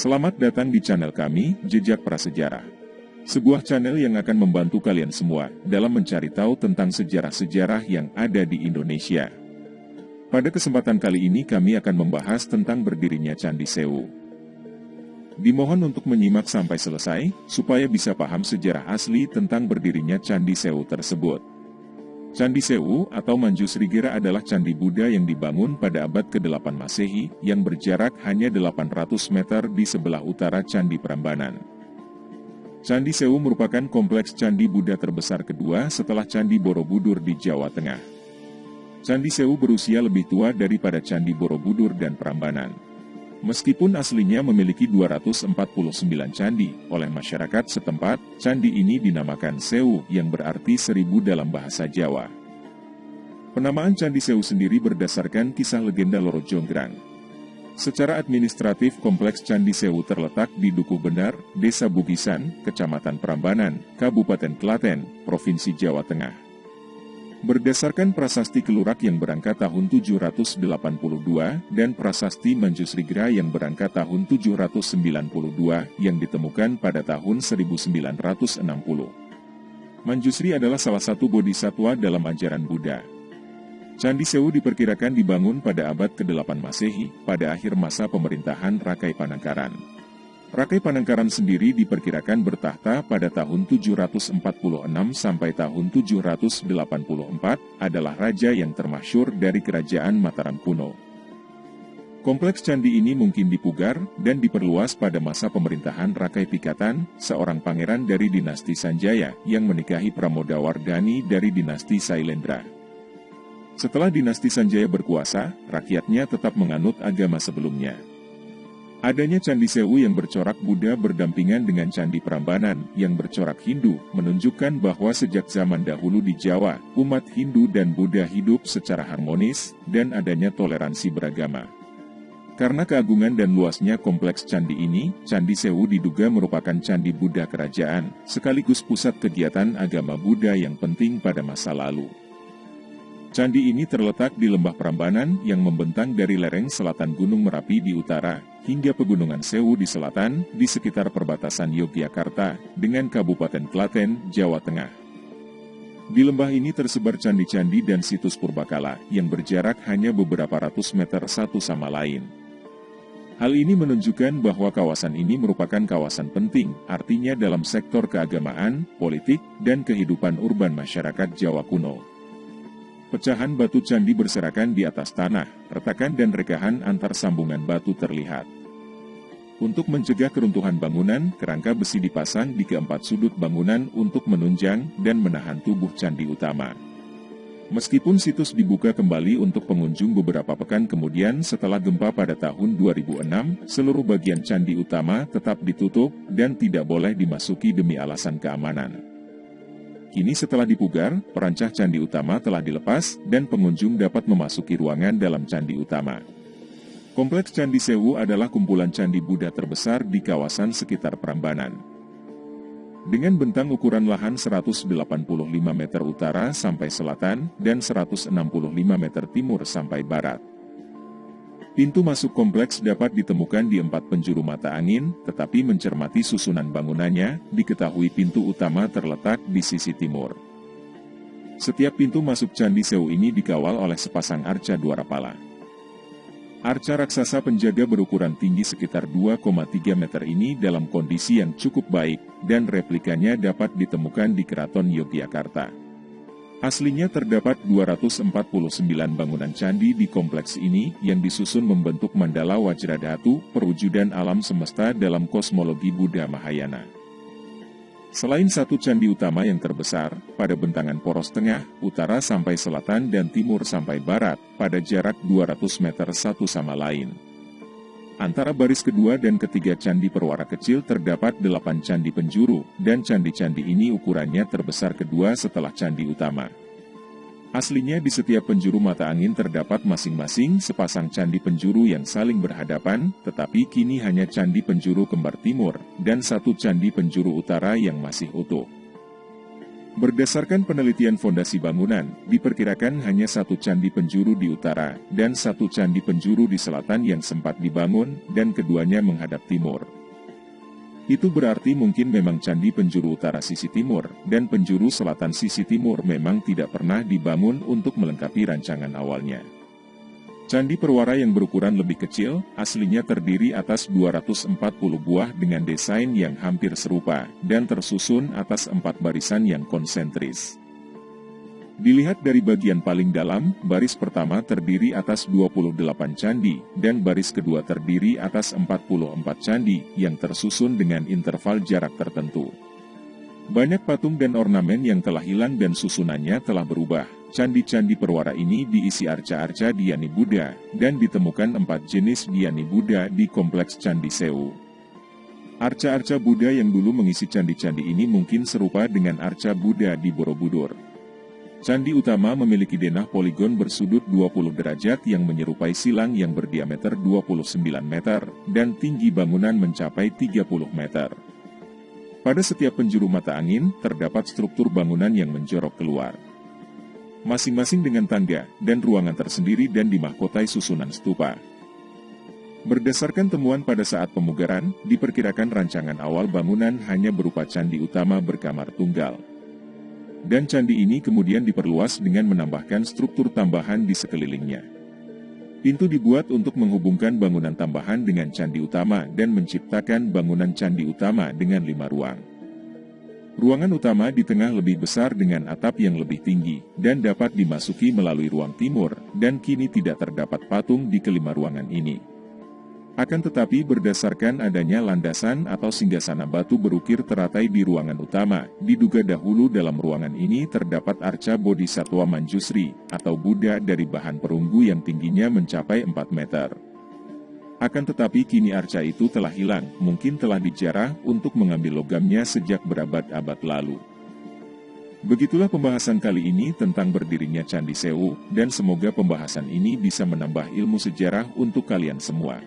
Selamat datang di channel kami, Jejak Prasejarah. Sebuah channel yang akan membantu kalian semua dalam mencari tahu tentang sejarah-sejarah yang ada di Indonesia. Pada kesempatan kali ini kami akan membahas tentang berdirinya Candi Sewu. Dimohon untuk menyimak sampai selesai, supaya bisa paham sejarah asli tentang berdirinya Candi Sewu tersebut. Candi Sewu atau Manjusrigera adalah candi Buddha yang dibangun pada abad ke-8 Masehi yang berjarak hanya 800 meter di sebelah utara Candi Prambanan. Candi Sewu merupakan kompleks candi Buddha terbesar kedua setelah Candi Borobudur di Jawa Tengah. Candi Sewu berusia lebih tua daripada Candi Borobudur dan Prambanan. Meskipun aslinya memiliki 249 candi, oleh masyarakat setempat, candi ini dinamakan Sewu yang berarti seribu dalam bahasa Jawa. Penamaan Candi Sewu sendiri berdasarkan kisah legenda Loro Jonggrang. Secara administratif, kompleks Candi Sewu terletak di Duku Benar, Desa Bugisan, Kecamatan Prambanan, Kabupaten Klaten, Provinsi Jawa Tengah. Berdasarkan prasasti Kelurak yang berangkat tahun 782 dan prasasti Manjusrigra yang berangkat tahun 792 yang ditemukan pada tahun 1960. Manjusri adalah salah satu bodhisatwa dalam ajaran Buddha. Candi Sewu diperkirakan dibangun pada abad ke-8 Masehi, pada akhir masa pemerintahan Rakai Panangkaran. Rakai Panangkaran sendiri diperkirakan bertahta pada tahun 746 sampai tahun 784 adalah raja yang termasyur dari kerajaan Mataram kuno. Kompleks candi ini mungkin dipugar dan diperluas pada masa pemerintahan Rakai Pikatan, seorang pangeran dari dinasti Sanjaya yang menikahi Pramodawardhani dari dinasti Sailendra. Setelah dinasti Sanjaya berkuasa, rakyatnya tetap menganut agama sebelumnya. Adanya Candi Sewu yang bercorak Buddha berdampingan dengan Candi Prambanan yang bercorak Hindu menunjukkan bahwa sejak zaman dahulu di Jawa, umat Hindu dan Buddha hidup secara harmonis dan adanya toleransi beragama. Karena keagungan dan luasnya kompleks candi ini, Candi Sewu diduga merupakan candi Buddha kerajaan, sekaligus pusat kegiatan agama Buddha yang penting pada masa lalu. Candi ini terletak di lembah Prambanan yang membentang dari lereng selatan Gunung Merapi di utara, hingga Pegunungan Sewu di selatan, di sekitar perbatasan Yogyakarta, dengan Kabupaten Klaten, Jawa Tengah. Di lembah ini tersebar candi-candi dan situs purbakala, yang berjarak hanya beberapa ratus meter satu sama lain. Hal ini menunjukkan bahwa kawasan ini merupakan kawasan penting, artinya dalam sektor keagamaan, politik, dan kehidupan urban masyarakat Jawa kuno. Pecahan batu candi berserakan di atas tanah, retakan dan rekahan antar sambungan batu terlihat. Untuk mencegah keruntuhan bangunan, kerangka besi dipasang di keempat sudut bangunan untuk menunjang dan menahan tubuh candi utama. Meskipun situs dibuka kembali untuk pengunjung beberapa pekan kemudian setelah gempa pada tahun 2006, seluruh bagian candi utama tetap ditutup dan tidak boleh dimasuki demi alasan keamanan. Kini setelah dipugar, perancah candi utama telah dilepas dan pengunjung dapat memasuki ruangan dalam candi utama. Kompleks Candi Sewu adalah kumpulan candi Buddha terbesar di kawasan sekitar Prambanan. Dengan bentang ukuran lahan 185 meter utara sampai selatan dan 165 meter timur sampai barat. Pintu masuk kompleks dapat ditemukan di empat penjuru mata angin, tetapi mencermati susunan bangunannya, diketahui pintu utama terletak di sisi timur. Setiap pintu masuk Candi Sewu ini dikawal oleh sepasang arca Dwarapala. Arca raksasa penjaga berukuran tinggi sekitar 2,3 meter ini dalam kondisi yang cukup baik, dan replikanya dapat ditemukan di Keraton Yogyakarta. Aslinya terdapat 249 bangunan candi di kompleks ini yang disusun membentuk mandala Wajradhatu, perwujudan alam semesta dalam kosmologi Buddha Mahayana. Selain satu candi utama yang terbesar, pada bentangan poros tengah, utara sampai selatan dan timur sampai barat, pada jarak 200 meter satu sama lain. Antara baris kedua dan ketiga candi perwara kecil terdapat delapan candi penjuru, dan candi-candi ini ukurannya terbesar kedua setelah candi utama. Aslinya di setiap penjuru mata angin terdapat masing-masing sepasang candi penjuru yang saling berhadapan, tetapi kini hanya candi penjuru kembar timur, dan satu candi penjuru utara yang masih utuh. Berdasarkan penelitian fondasi bangunan, diperkirakan hanya satu candi penjuru di utara, dan satu candi penjuru di selatan yang sempat dibangun, dan keduanya menghadap timur. Itu berarti mungkin memang candi penjuru utara sisi timur, dan penjuru selatan sisi timur memang tidak pernah dibangun untuk melengkapi rancangan awalnya. Candi Perwara yang berukuran lebih kecil, aslinya terdiri atas 240 buah dengan desain yang hampir serupa, dan tersusun atas empat barisan yang konsentris. Dilihat dari bagian paling dalam, baris pertama terdiri atas 28 candi, dan baris kedua terdiri atas 44 candi, yang tersusun dengan interval jarak tertentu. Banyak patung dan ornamen yang telah hilang dan susunannya telah berubah, Candi-candi perwara ini diisi arca-arca Diani Buddha, dan ditemukan empat jenis Diani Buddha di Kompleks Candi Sewu. Arca-arca Buddha yang dulu mengisi candi-candi ini mungkin serupa dengan arca Buddha di Borobudur. Candi utama memiliki denah poligon bersudut 20 derajat yang menyerupai silang yang berdiameter 29 meter, dan tinggi bangunan mencapai 30 meter. Pada setiap penjuru mata angin, terdapat struktur bangunan yang menjorok keluar masing-masing dengan tangga dan ruangan tersendiri dan dimahkotai susunan stupa. Berdasarkan temuan pada saat pemugaran, diperkirakan rancangan awal bangunan hanya berupa candi utama berkamar tunggal. Dan candi ini kemudian diperluas dengan menambahkan struktur tambahan di sekelilingnya. Pintu dibuat untuk menghubungkan bangunan tambahan dengan candi utama dan menciptakan bangunan candi utama dengan lima ruang. Ruangan utama di tengah lebih besar dengan atap yang lebih tinggi, dan dapat dimasuki melalui ruang timur, dan kini tidak terdapat patung di kelima ruangan ini. Akan tetapi berdasarkan adanya landasan atau singgasana batu berukir teratai di ruangan utama, diduga dahulu dalam ruangan ini terdapat arca Bodhisatwa Manjusri, atau Buddha dari bahan perunggu yang tingginya mencapai 4 meter. Akan tetapi kini arca itu telah hilang, mungkin telah dijarah untuk mengambil logamnya sejak berabad-abad lalu. Begitulah pembahasan kali ini tentang berdirinya Candi Sewu, dan semoga pembahasan ini bisa menambah ilmu sejarah untuk kalian semua.